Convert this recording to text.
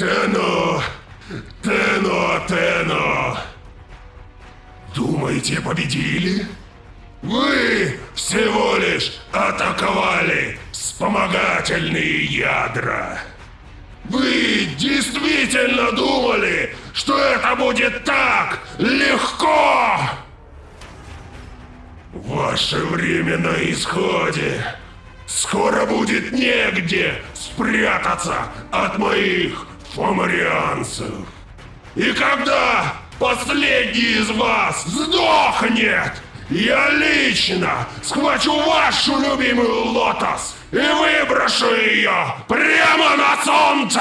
Тено! Тено, Тено! Думаете, победили? Вы всего лишь атаковали вспомогательные ядра. Вы действительно думали, что это будет так легко? Ваше время на исходе. Скоро будет негде спрятаться от моих фомарианцев. И когда последний из вас сдохнет, я лично схвачу вашу любимую лотос и выброшу ее прямо на солнце!